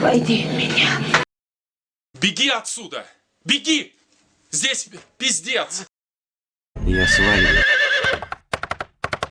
Войди в меня. Беги отсюда! Беги! Здесь пиздец! Я сваливаю.